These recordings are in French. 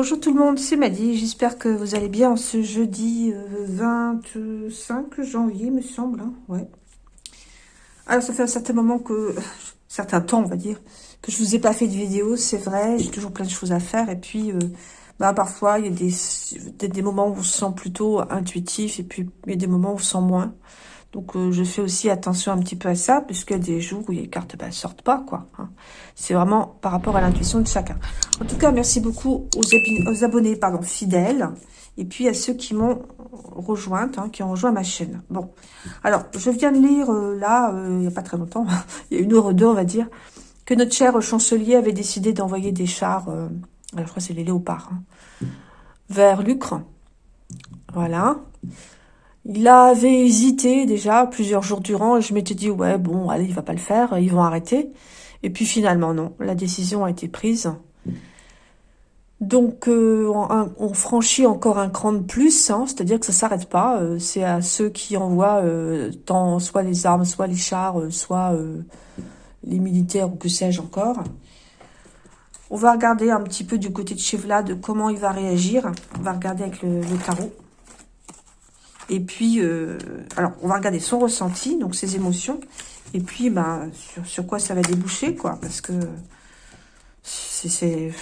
Bonjour tout le monde, c'est Maddy, j'espère que vous allez bien ce jeudi 25 euh, janvier, me semble. Hein. ouais. Alors, ça fait un certain moment que... certain temps, on va dire, que je vous ai pas fait de vidéo, c'est vrai, j'ai toujours plein de choses à faire, et puis... Euh, bah, parfois, il y a des, des moments où on se sent plutôt intuitif, et puis il y a des moments où on se sent moins. Donc, euh, je fais aussi attention un petit peu à ça, puisqu'il y a des jours où les cartes ne bah, sortent pas, quoi. Hein. C'est vraiment par rapport à l'intuition de chacun. En tout cas, merci beaucoup aux, abonnés pardon, fidèles, et puis à ceux qui m'ont rejointe, hein, qui ont rejoint ma chaîne. Bon, alors, je viens de lire, euh, là, euh, il n'y a pas très longtemps, il y a une heure ou deux, on va dire, que notre cher chancelier avait décidé d'envoyer des chars, alors je crois que c'est les léopards, hein, vers Lucre. Voilà. Il avait hésité déjà plusieurs jours durant et je m'étais dit, ouais, bon, allez, il va pas le faire, ils vont arrêter. Et puis finalement, non, la décision a été prise. Donc, euh, on, franchit encore un cran de plus, hein, c'est-à-dire que ça s'arrête pas. Euh, c'est à ceux qui envoient euh, tant soit les armes, soit les chars, soit les militaires ou que sais-je encore. On va regarder un petit peu du côté de Chevlade comment il va réagir. On va regarder avec le tarot. Et puis, euh, alors, on va regarder son ressenti, donc ses émotions. Et puis, ben, sur, sur quoi ça va déboucher, quoi. Parce que c'est...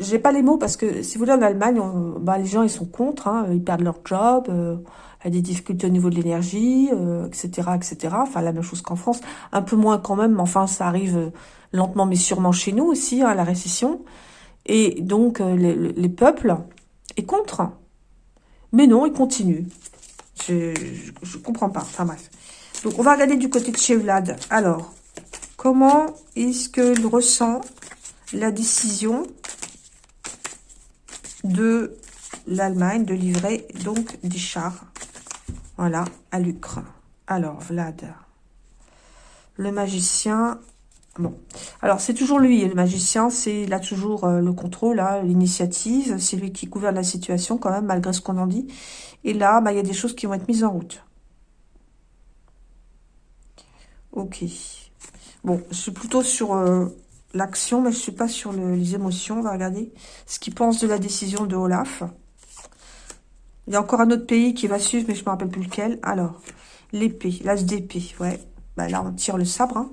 J'ai pas les mots parce que, si vous voulez, en Allemagne, ben, les gens, ils sont contre. Hein, ils perdent leur job. Euh, a des difficultés au niveau de l'énergie, etc., euh, etc. Enfin, la même chose qu'en France. Un peu moins quand même, mais enfin, ça arrive lentement mais sûrement chez nous aussi, hein, la récession. Et donc, les, les peuples est contre. Mais non, il continue. Je, je, comprends pas. Enfin bref. Donc, on va regarder du côté de chez Vlad. Alors, comment est-ce qu'il ressent la décision de l'Allemagne de livrer donc des chars? Voilà, à Lucre. Alors, Vlad, le magicien, Bon, alors c'est toujours lui, le magicien, c'est il a toujours euh, le contrôle, hein, l'initiative, c'est lui qui gouverne la situation quand même, malgré ce qu'on en dit. Et là, bah, il y a des choses qui vont être mises en route. Ok. Bon, je suis plutôt sur euh, l'action, mais je suis pas sur les émotions. On va regarder ce qu'il pense de la décision de Olaf. Il y a encore un autre pays qui va suivre, mais je me rappelle plus lequel. Alors, l'épée, l'as d'épée, ouais. Bah, là, on tire le sabre, hein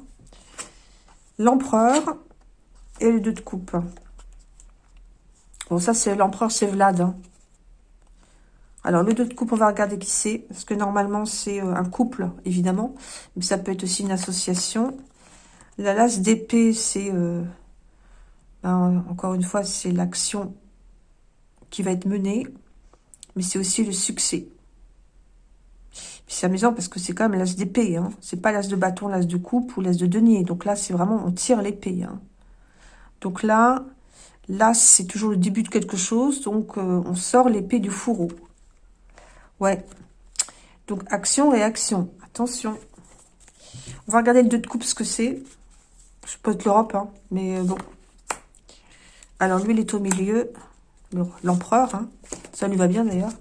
l'empereur et les deux de coupe. Bon, ça, c'est l'empereur, c'est Vlad. Hein. Alors, le deux de coupe, on va regarder qui c'est. Parce que normalement, c'est euh, un couple, évidemment. Mais ça peut être aussi une association. La lasse d'épée, c'est... Euh, ben, encore une fois, c'est l'action qui va être menée. Mais c'est aussi le succès. C'est amusant parce que c'est quand même l'as d'épée. Hein. C'est pas l'as de bâton, l'as de coupe ou l'as de denier. Donc là, c'est vraiment, on tire l'épée. Hein. Donc là, l'as, c'est toujours le début de quelque chose. Donc, euh, on sort l'épée du fourreau. Ouais. Donc, action, réaction. Attention. On va regarder le 2 de coupe, ce que c'est. Je peux l'Europe, hein, mais euh, bon. Alors, lui, il est au milieu. L'empereur, hein. Ça lui va bien, d'ailleurs.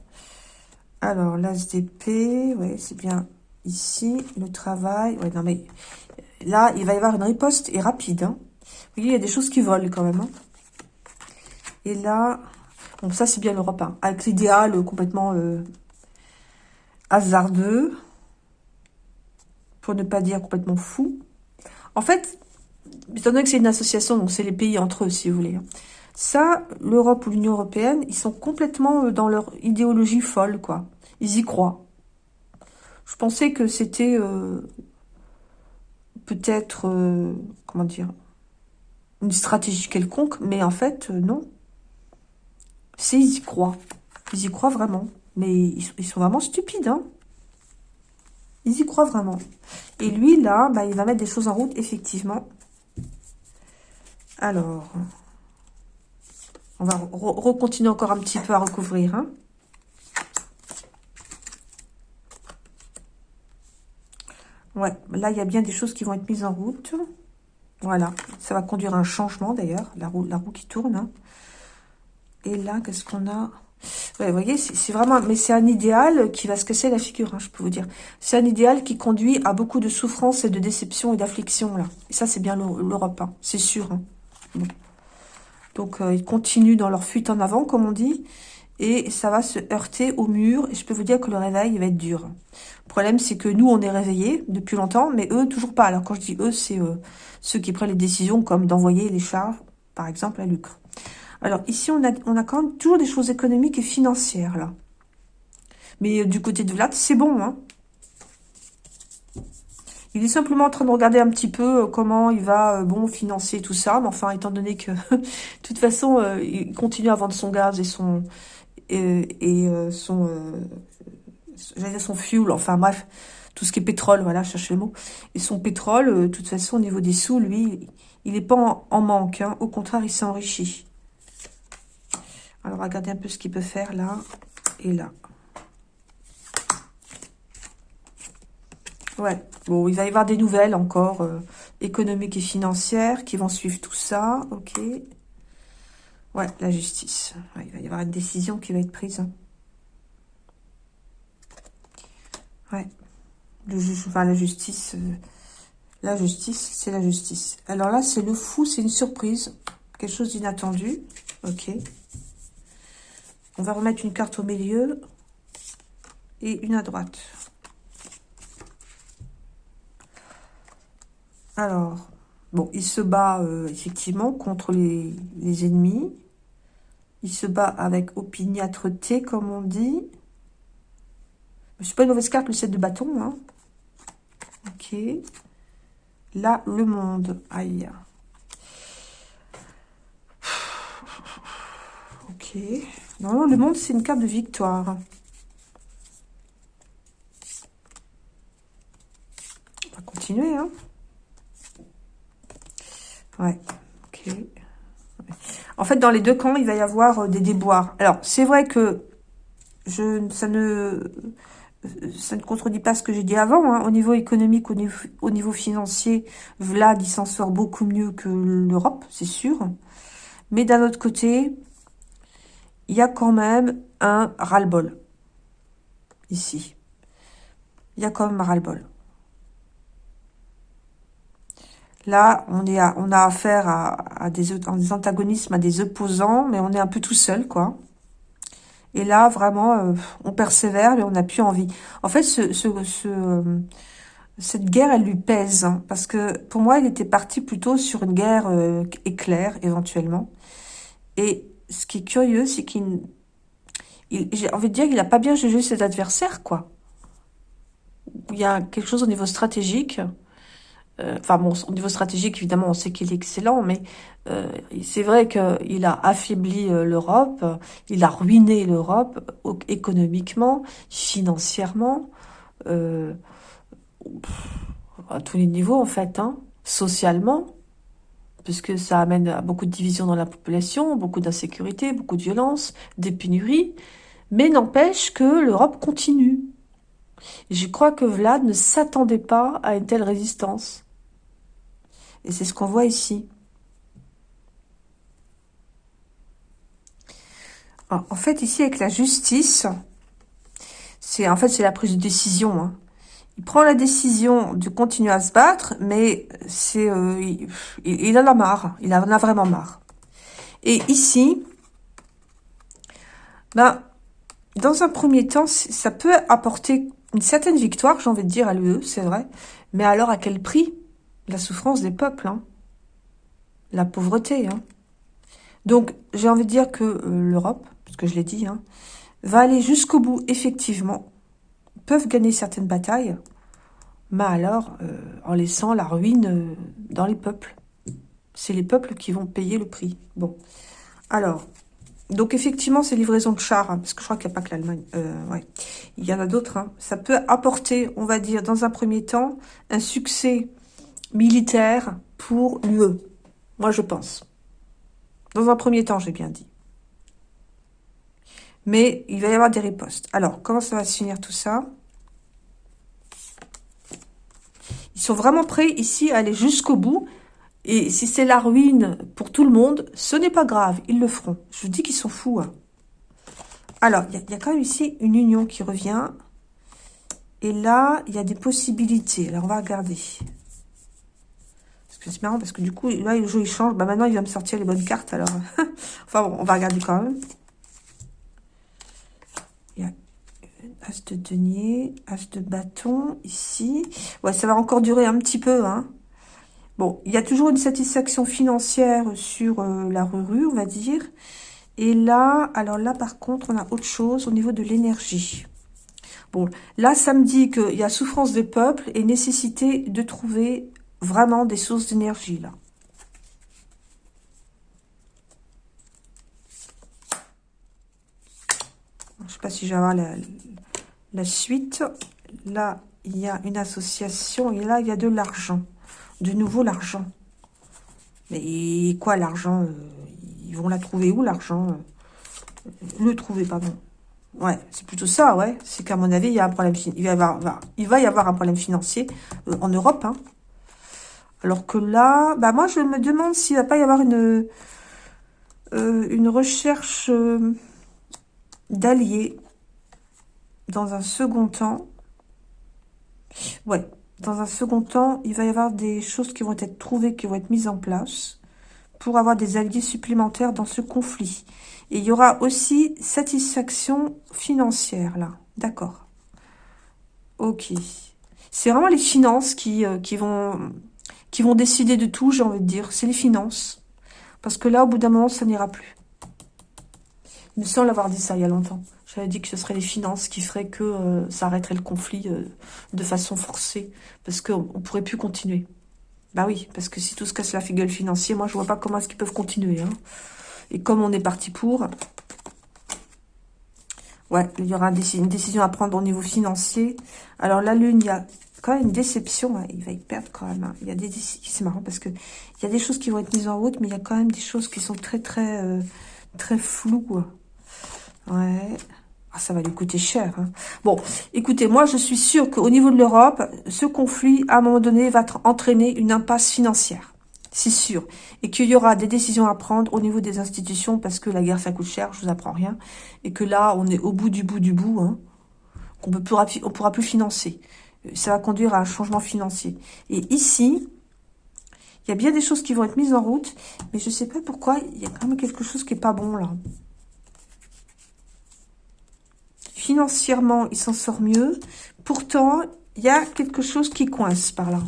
Alors, l'as d'épée, ouais, c'est bien ici. Le travail, ouais, non mais là, il va y avoir une riposte et rapide. Hein. Il y a des choses qui volent quand même. Hein. Et là, bon, ça c'est bien l'Europe, hein, avec l'idéal complètement euh, hasardeux, pour ne pas dire complètement fou. En fait, étant donné que c'est une association, donc c'est les pays entre eux, si vous voulez. Ça, l'Europe ou l'Union Européenne, ils sont complètement euh, dans leur idéologie folle, quoi. Ils y croient. Je pensais que c'était euh, peut-être, euh, comment dire, une stratégie quelconque, mais en fait, non. C'est ils y croient. Ils y croient vraiment. Mais ils, sont vraiment stupides, hein. Ils y croient vraiment. Et lui, là, bah, il va mettre des choses en route, effectivement. Alors... On va recontinuer encore un petit peu à recouvrir. Hein. Ouais, là, il y a bien des choses qui vont être mises en route. Voilà, ça va conduire à un changement d'ailleurs, la roue, qui tourne. Hein. Et là, qu'est-ce qu'on a? Vous voyez, c'est vraiment... Mais c'est un idéal qui va se casser la figure, hein, je peux vous dire. C'est un idéal qui conduit à beaucoup de souffrance et de déception et d'affliction, là. Et ça, c'est bien l'Europe, c'est sûr. Donc, ils continuent dans leur fuite en avant, comme on dit. Et ça va se heurter au mur. Et je peux vous dire que le réveil, il va être dur. Le problème, c'est que nous, on est réveillés depuis longtemps, mais eux, toujours pas. Alors, quand je dis eux, c'est ceux qui prennent les décisions, comme d'envoyer les chars, par exemple, à Lucre. Alors, ici, on a, on a quand même toujours des choses économiques et financières, là. Mais du côté de Vlad, c'est bon, hein. Il est simplement en train de regarder un petit peu euh, comment il va, euh, bon, financer tout ça. Mais enfin, étant donné que, de toute façon, euh, il continue à vendre son gaz et son... et, son... fuel, enfin bref, tout ce qui est pétrole, voilà, cherchez le mot. Et son pétrole, de toute façon, au niveau des sous, lui, il n'est pas en, manque. Hein. Au contraire, il s'enrichit. Alors, regardez un peu ce qu'il peut faire là et là. Ouais, bon, il va y avoir des nouvelles encore euh, économiques et financières qui vont suivre tout ça, ok. Ouais, la justice. il va y avoir une décision qui va être prise. Ouais, le juge, enfin la justice, euh, la justice, c'est la justice. Alors là, c'est le fou, c'est une surprise, quelque chose d'inattendu, ok. On va remettre une carte au milieu et une à droite. Alors, bon, il se bat euh, effectivement contre les, ennemis. Il se bat avec opiniâtreté, comme on dit. C'est pas une mauvaise carte, le 7 de bâton. Hein. Ok. Là, le monde. Aïe. Ok. Non, le monde, c'est une carte de victoire. On va continuer, hein. Ouais, ok. En fait, dans les deux camps, il va y avoir euh, des déboires. Alors, c'est vrai que je, ça ne ça ne contredit pas ce que j'ai dit avant. Hein. Au niveau économique, au niveau, au niveau financier, Vlad, il s'en sort beaucoup mieux que l'Europe, c'est sûr. Mais d'un autre côté, il y a quand même un ras-le-bol. Ici. Il y a quand même un ras-le-bol. Là, on, est on a affaire à, des, antagonismes, à des opposants, mais on est un peu tout seul, quoi. Et là, vraiment, euh, on persévère, mais on n'a plus envie. En fait, ce, cette guerre, elle lui pèse. Hein, parce que pour moi, il était parti plutôt sur une guerre euh, éclair, éventuellement. Et ce qui est curieux, c'est qu'il... J'ai envie de dire qu'il n'a pas bien jugé ses adversaires, quoi. Il y a quelque chose au niveau stratégique euh, enfin bon, au niveau stratégique, évidemment, on sait qu'il est excellent, mais euh, c'est vrai qu'il a affaibli euh, l'Europe, il a ruiné l'Europe économiquement, financièrement, à tous les niveaux en fait, hein, socialement, puisque ça amène à beaucoup de divisions dans la population, beaucoup d'insécurité, beaucoup de violence, des pénuries, mais n'empêche que l'Europe continue. je crois que Vlad ne s'attendait pas à une telle résistance. Et c'est ce qu'on voit ici. En fait, ici, avec la justice, c'est en fait c'est la prise de décision. Hein. Il prend la décision de continuer à se battre, mais c'est euh, il, en a marre. Il en a vraiment marre. Et ici, ben, dans un premier temps, ça peut apporter une certaine victoire, j'ai envie de dire, à l'UE, c'est vrai. Mais alors, à quel prix? La souffrance des peuples, hein. la pauvreté. Hein. Donc, j'ai envie de dire que euh, l'Europe, parce que je l'ai dit, hein, va aller jusqu'au bout, effectivement, peuvent gagner certaines batailles, mais alors euh, en laissant la ruine euh, dans les peuples. C'est les peuples qui vont payer le prix. Bon, alors, donc effectivement, ces livraisons de chars, parce que je crois qu'il n'y a pas que l'Allemagne, ouais. il y en a d'autres, ça peut apporter, on va dire, dans un premier temps, un succès militaire pour l'UE. Moi, je pense. Dans un premier temps, j'ai bien dit. Mais il va y avoir des ripostes. Alors, comment ça va se finir tout ça? Ils sont vraiment prêts ici à aller jusqu'au bout. Et si c'est la ruine pour tout le monde, ce n'est pas grave. Ils le feront. Je vous dis qu'ils sont fous. Hein. Alors, il y, y, a quand même ici une union qui revient. Et là, il y a des possibilités. Alors, on va regarder C'est marrant parce que du coup, là, le jeu, il change. Bah, maintenant, il va me sortir les bonnes cartes, alors. enfin, bon, on va regarder quand même. Il y a As de denier, As de bâton, ici. Ouais, ça va encore durer un petit peu, hein. Bon, il y a toujours une satisfaction financière sur euh, la rue, on va dire. Et là, alors là, par contre, on a autre chose au niveau de l'énergie. Bon, là, ça me dit qu'il y a souffrance des peuples et nécessité de trouver vraiment des sources d'énergie, là. Je sais pas si avoir la, la suite. Là, il y a une association et là, il y a de l'argent. De nouveau, l'argent. Mais quoi, l'argent euh, Ils vont la trouver où, l'argent Le trouver, pardon. Ouais, c'est plutôt ça, ouais. C'est qu'à mon avis, il y a un problème. Il va y avoir, il va y avoir un problème financier euh, en Europe, hein. Alors que là, bah moi, je me demande s'il va pas y avoir une, euh, une recherche d'alliés dans un second temps. Ouais, dans un second temps, il va y avoir des choses qui vont être trouvées, qui vont être mises en place pour avoir des alliés supplémentaires dans ce conflit. Et il y aura aussi satisfaction financière, là. D'accord. Ok. C'est vraiment les finances qui, euh, qui, vont, qui vont décider de tout, j'ai envie de dire. C'est les finances. Parce que là, au bout d'un moment, ça n'ira plus. Il me semble avoir dit ça il y a longtemps. J'avais dit que ce serait les finances qui feraient que euh, ça arrêterait le conflit euh, de façon forcée. Parce qu'on ne pourrait plus continuer. Bah oui, parce que si tout se casse la figure financière, moi je vois pas comment est-ce qu'ils peuvent continuer. Hein. Et comme on est parti pour... Ouais, il y aura une décision à prendre au niveau financier. Alors la lune, il y a quand même une déception. Hein. Il va y perdre quand même. Hein. Il y a des C'est marrant parce que il y a des choses qui vont être mises en route, mais il y a quand même des choses qui sont très très euh, très floues. Ouais. Ah, ça va lui coûter cher. Hein. Bon, écoutez, moi, je suis sûre qu'au niveau de l'Europe, ce conflit, à un moment donné, va entraîner une impasse financière. C'est sûr. Et qu'il y aura des décisions à prendre au niveau des institutions, parce que la guerre, ça coûte cher, je vous apprends rien. Et que là, on est au bout du bout du bout, hein, qu'on ne pourra, on pourra plus financer. Ça va conduire à un changement financier. Et ici, il y a bien des choses qui vont être mises en route, mais je ne sais pas pourquoi, il y a quand même quelque chose qui n'est pas bon, là. Financièrement, il s'en sort mieux. Pourtant, il y a quelque chose qui coince par là.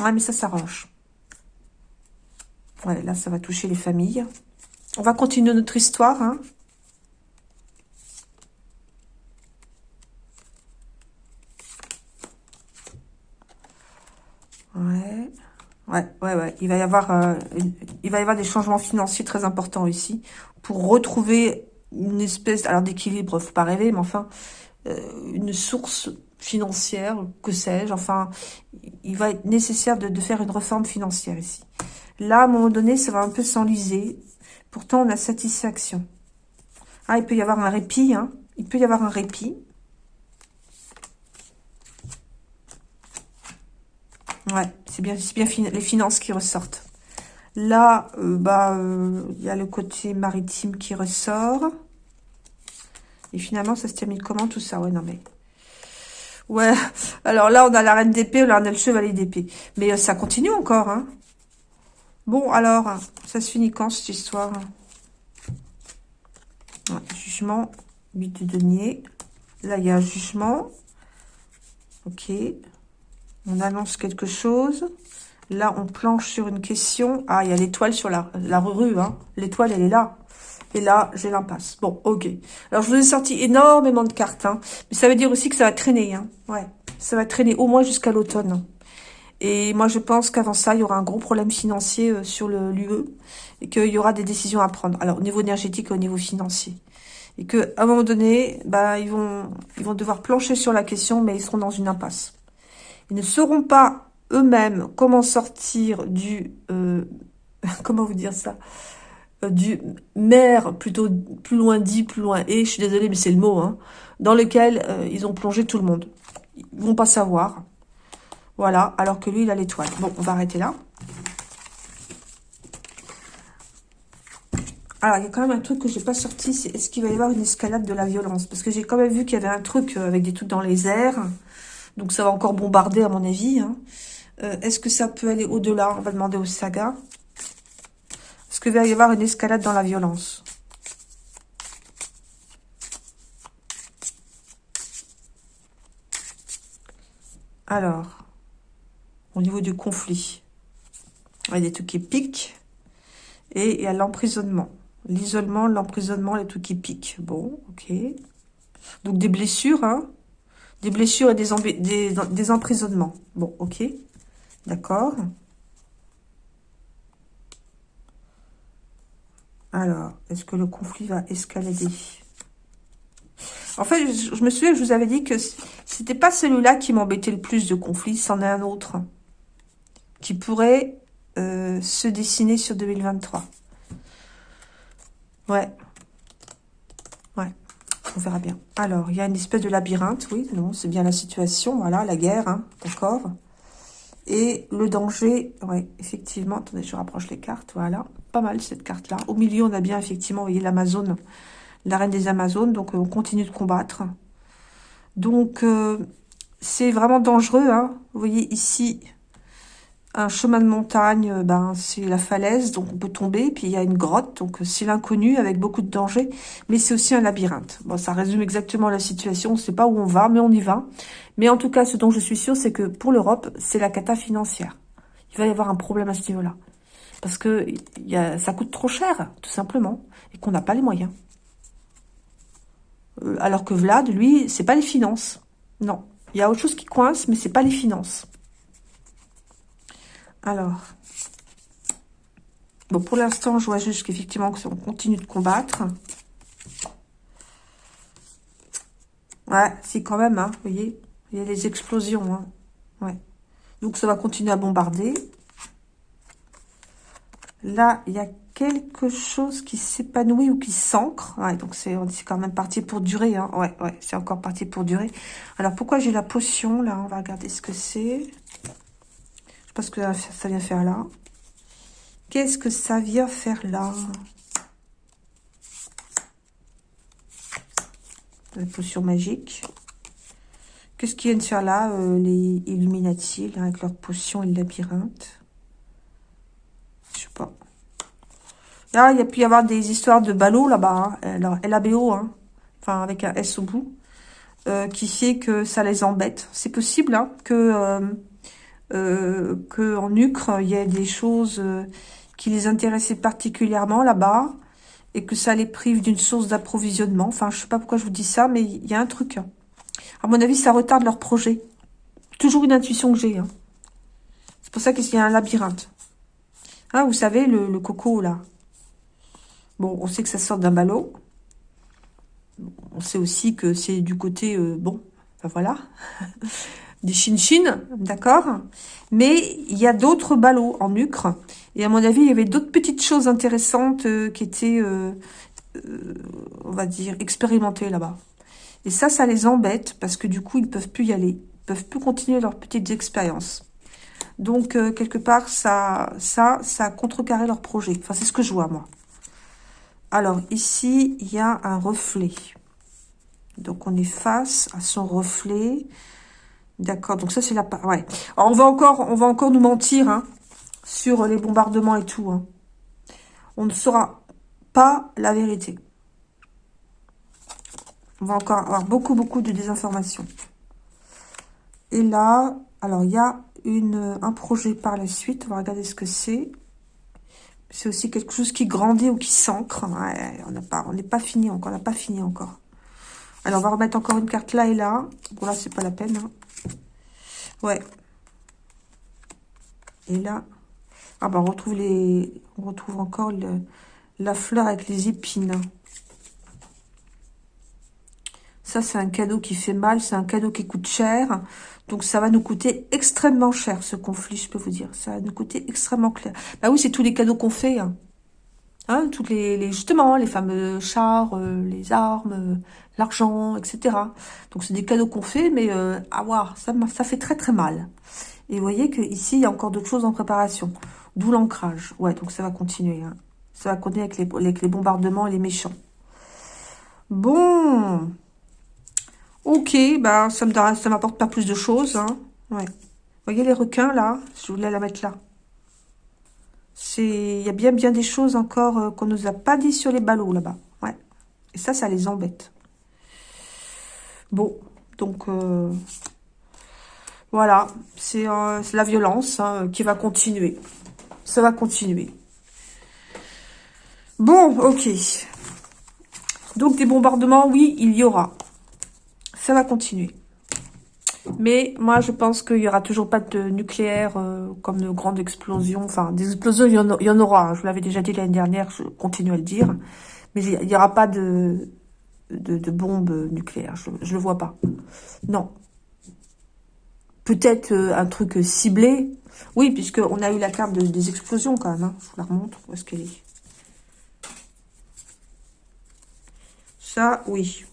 Ouais, mais ça s'arrange. Ouais, là, ça va toucher les familles. On va continuer notre histoire. Hein. Ouais. Ouais, ouais, ouais. Il va y avoir, euh, il va y avoir des changements financiers très importants ici pour retrouver une espèce, alors d'équilibre, faut pas rêver, mais enfin, euh, une source financière, que sais-je, enfin, il va être nécessaire de, faire une réforme financière ici. Là, à un moment donné, ça va un peu s'enliser. Pourtant, on a satisfaction. Ah, il peut y avoir un répit, hein. Il peut y avoir un répit. Ouais, c'est bien, les finances qui ressortent. Là, euh, bah, euh, il y a le côté maritime qui ressort. Et finalement, ça se termine comment tout ça? Ouais, non mais... Ouais, alors là, on a la reine d'épée, là, on a le chevalier d'épée. Mais euh, ça continue encore, hein. Bon, alors, ça se finit quand, cette histoire? Jugement, 8 de denier. Là, il y a un jugement. Ok. On annonce quelque chose. Là, on planche sur une question. Ah, il y a l'étoile sur la, la rue. Hein. L'étoile, elle est là. Et là, j'ai l'impasse. Bon, ok. Alors, je vous ai sorti énormément de cartes. Hein. Mais ça veut dire aussi que ça va traîner. Hein. Ouais, ça va traîner au moins jusqu'à l'automne. Et moi, je pense qu'avant ça, il y aura un gros problème financier euh, sur le l'UE. Et qu'il y aura des décisions à prendre. Alors, au niveau énergétique et au niveau financier. Et qu'à un moment donné, bah, ils vont, ils vont devoir plancher sur la question, mais ils seront dans une impasse. Ils ne sauront pas eux-mêmes comment sortir du... Euh, comment vous dire ça euh, du mer, plutôt plus loin dit, plus loin et, je suis désolée, mais c'est le mot, hein, dans lequel euh, ils ont plongé tout le monde. Ils vont pas savoir. Voilà, alors que lui, il a l'étoile. Bon, on va arrêter là. Alors, il y a quand même un truc que j'ai pas sorti, c'est est-ce qu'il va y avoir une escalade de la violence? Parce que j'ai quand même vu qu'il y avait un truc avec des trucs dans les airs. Donc, ça va encore bombarder, à mon avis. Hein. Euh, est-ce que ça peut aller au-delà? On va demander au saga. Est-ce qu'il va y avoir une escalade dans la violence? Alors, au niveau du conflit, il y a des trucs qui piquent. Et il y a l'emprisonnement. L'isolement, l'emprisonnement, les trucs qui piquent. Bon, ok. Donc des blessures, hein. Des blessures et des, emprisonnements. Bon, ok. D'accord. Alors, est-ce que le conflit va escalader? En fait, je, me souviens je vous avais dit que c'était pas celui-là qui m'embêtait le plus de conflit, c'en est un autre qui pourrait euh, se dessiner sur 2023. Ouais. Ouais. Verra bien. Alors, il y a une espèce de labyrinthe, oui, non, c'est bien la situation, voilà, la guerre, hein, d'accord Et le danger, ouais, effectivement, attendez, je rapproche les cartes, voilà, pas mal cette carte-là. Au milieu, on a bien, effectivement, vous voyez, l'Amazone, la reine des Amazones, donc euh, on continue de combattre. Donc, euh, c'est vraiment dangereux, hein. Vous voyez ici, un chemin de montagne, euh, ben, c'est la falaise, donc on peut tomber. Puis il y a une grotte, donc euh, c'est l'inconnu avec beaucoup de dangers. Mais c'est aussi un labyrinthe. Bon, ça résume exactement la situation. On ne sait pas où on va, mais on y va. Mais en tout cas, ce dont je suis sûre, c'est que pour l'Europe, c'est la cata financière. Il va y avoir un problème à ce niveau-là. Parce que ça coûte trop cher, tout simplement. Et qu'on n'a pas les moyens. Euh, alors que Vlad, lui, c'est pas les finances. Non. Il y a autre chose qui coince, mais c'est pas les finances. Alors, bon, pour l'instant, je vois juste qu'effectivement, on continue de combattre. Ouais, c'est quand même, hein, vous voyez, il y a des explosions, hein. Ouais. Donc, ça va continuer à bombarder. Là, il y a quelque chose qui s'épanouit ou qui s'ancre. Ouais, donc c'est quand même parti pour durer. Hein. Ouais, ouais, c'est encore parti pour durer. Alors, pourquoi j'ai la potion, là? On va regarder ce que c'est ce que ça vient faire là. Qu'est-ce que ça vient faire là? La potion magique. Qu'est-ce qu'ils viennent faire là, euh, les Illuminati, avec leur potion et le labyrinthe? Je sais pas. Là, il y a pu y avoir des histoires de ballots là-bas. Hein. Alors, LABO, hein. enfin avec un S au bout. Euh, qui fait que ça les embête. C'est possible hein, que euh, euh, qu'en Ukraine, il y a des choses euh, qui les intéressaient particulièrement là-bas et que ça les prive d'une source d'approvisionnement. Enfin, je sais pas pourquoi je vous dis ça, mais il y a un truc. À mon avis, ça retarde leur projet. Toujours une intuition que j'ai. Hein. C'est pour ça qu'il y a un labyrinthe. Hein, vous savez, le, coco, là. Bon, on sait que ça sort d'un ballot. On sait aussi que c'est du côté... Euh, bon, ben voilà. des chin-chin, d'accord Mais il y a d'autres ballots en nucre. Et à mon avis, il y avait d'autres petites choses intéressantes euh, qui étaient, euh, euh, on va dire, expérimentées là-bas. Et ça, ça les embête parce que du coup, ils peuvent plus y aller. Ils peuvent plus continuer leurs petites expériences. Donc, quelque part, ça, ça, ça a contrecarré leur projet. Enfin, c'est ce que je vois, moi. Alors, ici, il y a un reflet. Donc, on est face à son reflet. D'accord, donc ça c'est la... Ouais. on va encore on va encore nous mentir hein, sur les bombardements et tout. Hein. On ne saura pas la vérité. On va encore avoir beaucoup, beaucoup de désinformation. Et là, alors il y a une, un projet par la suite. On va regarder ce que c'est. C'est aussi quelque chose qui grandit ou qui s'ancre. on n'est pas, on n'est pas fini encore. On n'a pas fini encore. Alors, on va remettre encore une carte là et là. Bon, là, c'est pas la peine. Hein. Ouais. Et là, ah bah on retrouve les, on retrouve encore la fleur avec les épines. Ça, c'est un cadeau qui fait mal, c'est un cadeau qui coûte cher. Donc, ça va nous coûter extrêmement cher, ce conflit, je peux vous dire. Ça va nous coûter extrêmement clair. Bah oui, c'est tous les cadeaux qu'on fait. Hein. Hein, toutes les, justement, les fameux chars, euh, les armes, l'argent, etc. Donc, c'est des cadeaux qu'on fait, mais euh, à voir, ça, ça fait très très mal. Et vous voyez qu'ici, il y a encore d'autres choses en préparation. D'où l'ancrage. Ouais, donc ça va continuer. Hein. Ça va continuer avec les, bombardements et les méchants. Bon. Ok, bah ça ça m'apporte pas plus de choses. Hein. Ouais. voyez les requins, là? Je voulais la mettre là. Il y a bien, bien des choses encore euh, qu'on nous a pas dit sur les ballots, là-bas. Ouais. Et ça, ça les embête. Bon, donc... Euh, voilà, c'est la violence hein, qui va continuer. Ça va continuer. Bon, ok. Donc des bombardements, oui, il y aura. Ça va continuer. Mais moi, je pense qu'il n'y aura toujours pas de nucléaire euh, comme de grandes explosions. Enfin, des explosions, il y en, aura. Hein. Je vous l'avais déjà dit l'année dernière, je continue à le dire. Mais il n'y aura pas de, de, bombes nucléaires. Je ne le vois pas. Non. Peut-être euh, un truc ciblé. Oui, puisqu'on a eu la carte des explosions quand même. Hein. Je vous la remontre. Où est-ce qu'elle est Ça, oui.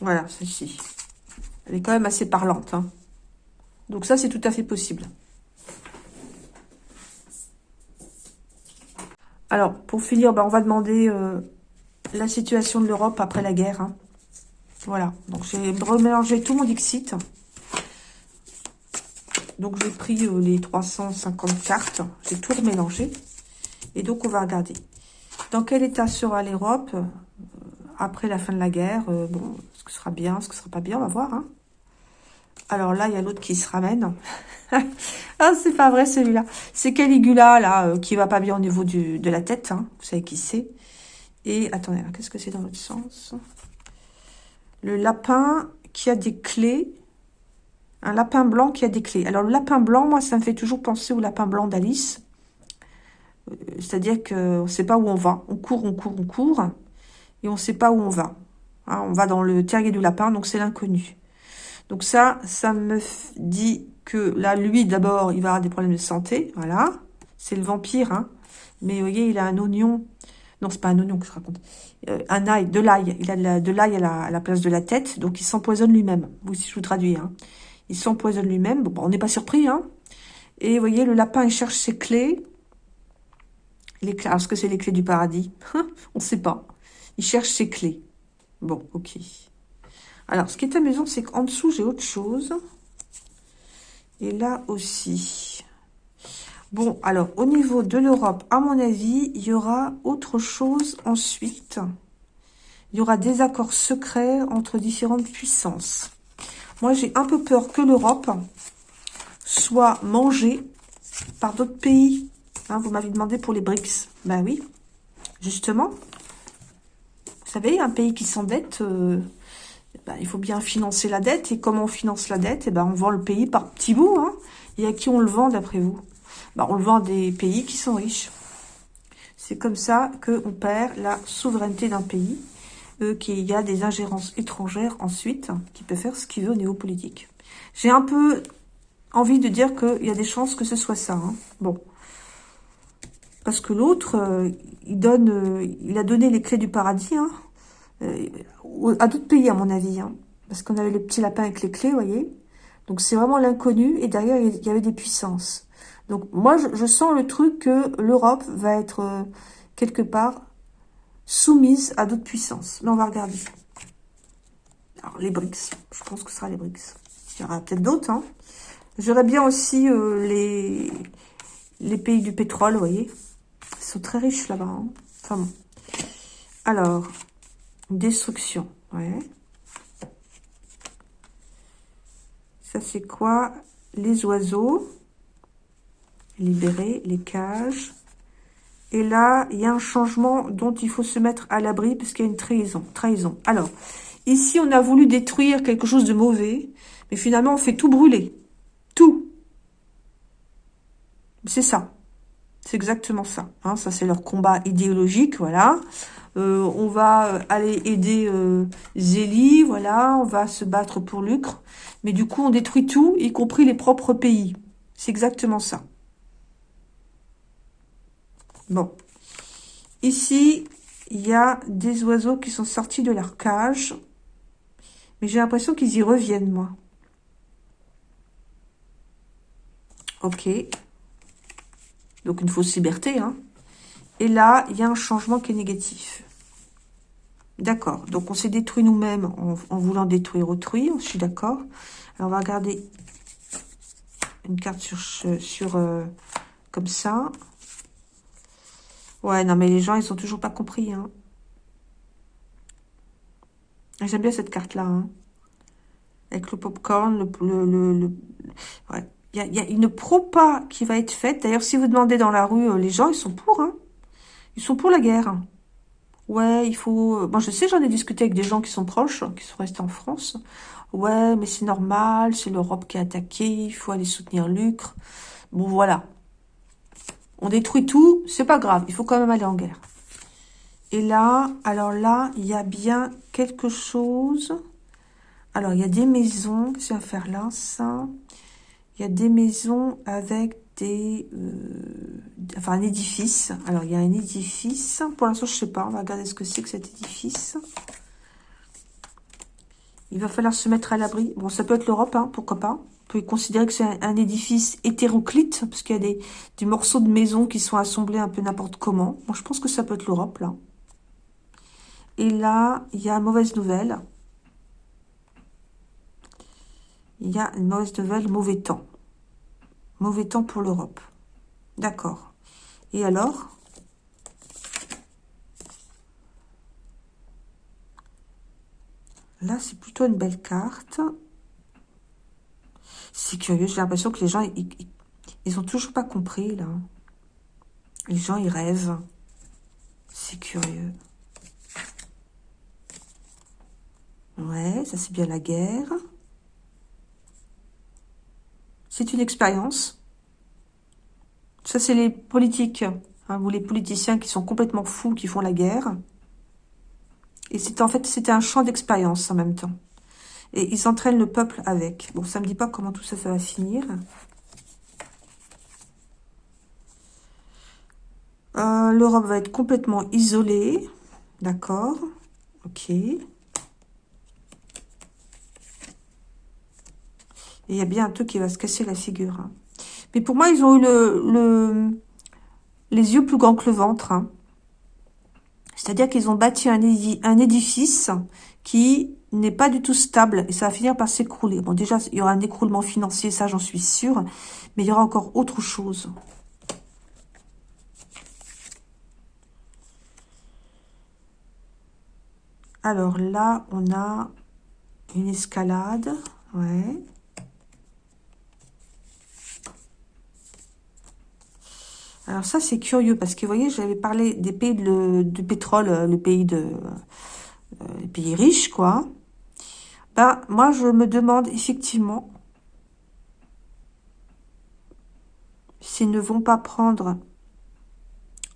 Voilà, celle-ci. Elle est quand même assez parlante. Hein. Donc ça, c'est tout à fait possible. Alors, pour finir, ben, on va demander euh, la situation de l'Europe après la guerre. Hein. Voilà. Donc, j'ai remélangé tout mon Dixit. Donc, j'ai pris euh, les 350 cartes. J'ai tout remélangé. Et donc, on va regarder. Dans quel état sera l'Europe après la fin de la guerre. Euh, bon, ce que sera bien, ce que sera pas bien, on va voir. Hein. Alors là, il y a l'autre qui se ramène. ah, c'est pas vrai celui-là. C'est Caligula, là, euh, qui va pas bien au niveau de la tête. Hein. Vous savez qui c'est. Et, attendez, qu'est-ce que c'est dans l'autre sens? Le lapin qui a des clés. Un lapin blanc qui a des clés. Alors, le lapin blanc, moi, ça me fait toujours penser au lapin blanc d'Alice. Euh, c'est-à-dire qu'on ne sait pas où on va. On court, on court, on court et on ne sait pas où on va. Hein, on va dans le terrier du lapin, donc c'est l'inconnu. Donc ça, ça me dit que là, lui, d'abord, il va avoir des problèmes de santé, voilà. C'est le vampire, hein. Mais vous voyez, il a un oignon. Non, c'est pas un oignon que je raconte. Euh, un ail, de l'ail. Il a de l'ail à, la, place de la tête, donc il s'empoisonne lui-même. Vous, si je vous traduis, hein. Il s'empoisonne lui-même. Bon, on n'est pas surpris, hein. Et vous voyez, le lapin, il cherche ses clés. Les clés, est-ce que c'est les clés du paradis? On ne sait pas. Il cherche ses clés. Bon, ok. Alors, ce qui est amusant, c'est qu'en dessous, j'ai autre chose. Et là aussi. Bon, alors, au niveau de l'Europe, à mon avis, il y aura autre chose ensuite. Il y aura des accords secrets entre différentes puissances. Moi, j'ai un peu peur que l'Europe soit mangée par d'autres pays. Hein, vous m'avez demandé pour les BRICS. Ben oui, justement, savez, un pays qui s'endette, euh, ben, il faut bien financer la dette. Et comment on finance la dette? Et eh ben, On vend le pays par petits bouts. Hein. Et à qui on le vend, d'après vous? Ben, On le vend des pays qui sont riches. C'est comme ça qu'on perd la souveraineté d'un pays, euh, qu'il y a des ingérences étrangères ensuite, qui peuvent faire ce qu'il veut au niveau politique. J'ai un peu envie de dire qu'il y a des chances que ce soit ça. Hein. Bon. Parce que l'autre, euh, il donne, euh, il a donné les clés du paradis, hein. Euh, à d'autres pays, à mon avis. Hein. parce qu'on avait le petit lapin avec les clés, vous voyez. Donc, c'est vraiment l'inconnu. Et derrière, il y avait des puissances. Donc, moi, je, sens le truc que l'Europe va être, euh, quelque part, soumise à d'autres puissances. Mais on va regarder. Alors, les BRICS. Je pense que ce sera les BRICS. Il y aura peut-être d'autres. Hein. J'aurais bien aussi euh, les, pays du pétrole, vous voyez. Ils sont très riches là-bas. Hein. Enfin bon. Alors, Destruction, ouais. Ça, c'est quoi? Les oiseaux. Libérer les cages. Et là, il y a un changement dont il faut se mettre à l'abri parce qu'il y a une trahison. trahison. Alors, ici, on a voulu détruire quelque chose de mauvais, mais finalement, on fait tout brûler. Tout. C'est ça. C'est exactement ça. Hein. ça, c'est leur combat idéologique, voilà. Euh, on va euh, aller aider euh, Zélie, voilà, on va se battre pour Lucre. Mais du coup, on détruit tout, y compris les propres pays. C'est exactement ça. Bon. Ici, il y a des oiseaux qui sont sortis de leur cage. Mais j'ai l'impression qu'ils y reviennent, moi. Ok. Donc, une fausse liberté, hein. Et là, il y a un changement qui est négatif. D'accord. Donc, on s'est détruit nous-mêmes en, voulant détruire autrui. Je suis d'accord. Alors, on va regarder une carte sur, euh, comme ça. Ouais, non, mais les gens, ils ont toujours pas compris. Hein. J'aime bien cette carte-là. Hein. Avec le popcorn, le... le, le, Ouais. Il y a, une propa qui va être faite. D'ailleurs, si vous demandez dans la rue, euh, les gens, ils sont pour. Hein. Ils sont pour la guerre. Ouais, il faut... Bon, je sais, j'en ai discuté avec des gens qui sont proches, qui sont restés en France. Ouais, mais c'est normal, c'est l'Europe qui a attaqué, il faut aller soutenir l'Ucre. Bon, voilà. On détruit tout, c'est pas grave, il faut quand même aller en guerre. Et là, alors là, il y a bien quelque chose. Alors, il y a des maisons, qu'est-ce qu'on va faire là, Il y a des maisons avec des... Euh, enfin, un édifice. Alors, il y a un édifice. Pour l'instant, je sais pas, on va regarder ce que c'est que cet édifice. Il va falloir se mettre à l'abri. Bon, ça peut être l'Europe, hein, pourquoi pas. On peut considérer que c'est un, édifice hétéroclite, parce qu'il y a des, morceaux de maison qui sont assemblés un peu n'importe comment. Moi, je pense que ça peut être l'Europe, là. Et là, il y a mauvaise nouvelle. Il y a une mauvaise nouvelle, mauvais temps. Mauvais temps pour l'Europe. D'accord. Et alors? Là, c'est plutôt une belle carte. C'est curieux, j'ai l'impression que les gens, ils, ils, ont toujours pas compris, là. Les gens, ils rêvent. C'est curieux. Ouais, ça c'est bien la guerre. C'est une expérience. Ça, c'est les politiques, hein, ou les politiciens qui sont complètement fous, qui font la guerre. Et c'est en fait, c'était un champ d'expérience en même temps. Et ils entraînent le peuple avec. Bon, ça me dit pas comment tout ça, ça va finir. Euh, L'Europe va être complètement isolée. D'accord. Ok. Il y a bien un truc qui va se casser la figure. Hein. Mais pour moi, ils ont eu le, les yeux plus grands que le ventre. Hein. C'est-à-dire qu'ils ont bâti un, édifice qui n'est pas du tout stable et ça va finir par s'écrouler. Bon, déjà, il y aura un écroulement financier, ça j'en suis sûre, mais il y aura encore autre chose. Alors là, on a une escalade, ouais. Alors ça, c'est curieux parce que, vous voyez, j'avais parlé des pays de, du pétrole, euh, le pays de, euh, les pays riches, quoi. Ben, moi, je me demande effectivement s'ils ne vont pas prendre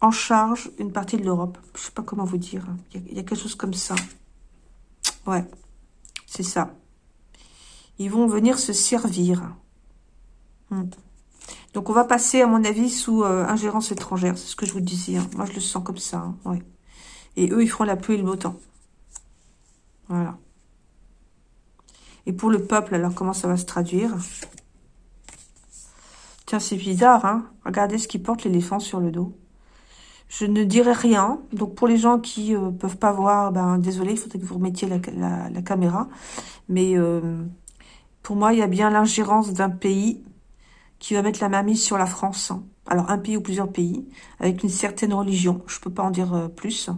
en charge une partie de l'Europe. Je sais pas comment vous dire. Il y, a, quelque chose comme ça. Ouais, c'est ça. Ils vont venir se servir. Hmm. Donc, on va passer, à mon avis, sous euh, ingérence étrangère. C'est ce que je vous disais. Hein. Moi, je le sens comme ça. Hein. Et eux, ils feront la pluie et le beau temps. Voilà. Et pour le peuple, alors, comment ça va se traduire? Tiens, c'est bizarre, hein Regardez ce qui porte l'éléphant sur le dos. Je ne dirai rien. Donc, pour les gens qui euh, peuvent pas voir, ben désolé, il faudrait que vous remettiez la, caméra. Mais euh, pour moi, il y a bien l'ingérence d'un pays qui va mettre la main mise sur la France. Alors, un pays ou plusieurs pays, avec une certaine religion. Je peux pas en dire euh, plus.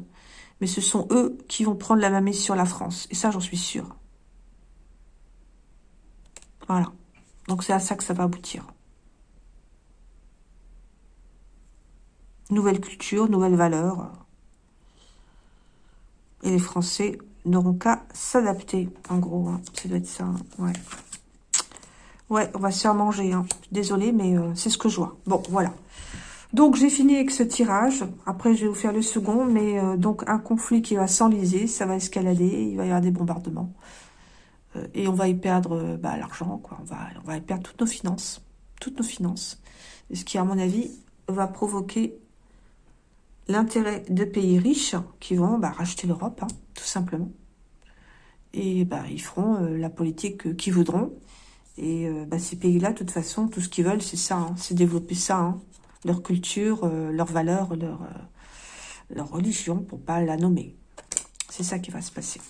Mais ce sont eux qui vont prendre la main mise sur la France. Et ça, j'en suis sûre. Voilà. Donc, c'est à ça que ça va aboutir. Nouvelle culture, nouvelles valeurs. Et les Français n'auront qu'à s'adapter, en gros. Hein. Ça doit être ça, ouais. Ouais, on va se faire manger. Hein. Désolée, mais euh, c'est ce que je vois. Bon, voilà. Donc, j'ai fini avec ce tirage. Après, je vais vous faire le second. Mais euh, donc, un conflit qui va s'enliser. Ça va escalader. Il va y avoir des bombardements. Euh, et on va y perdre bah, l'argent. quoi. On va, y perdre toutes nos finances. Toutes nos finances. ce qui, à mon avis, va provoquer l'intérêt de pays riches qui vont bah, racheter l'Europe, hein, tout simplement. Et bah, ils feront la politique qu'ils voudront. Et euh, bah, ces pays-là, de toute façon, tout ce qu'ils veulent, c'est ça, hein, c'est développer ça, hein. leur culture, euh, leurs valeurs, leur, euh, leur religion, pour pas la nommer. C'est ça qui va se passer.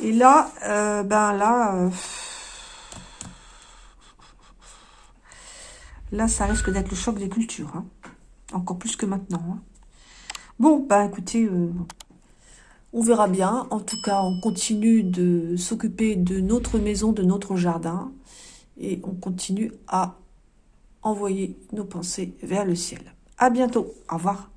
Et là, ben là, Là, ça risque d'être le choc des cultures. Hein. Encore plus que maintenant. Bon, bah écoutez, on verra bien. En tout cas, on continue de s'occuper de notre maison, de notre jardin. Et on continue à envoyer nos pensées vers le ciel. À bientôt. Au revoir.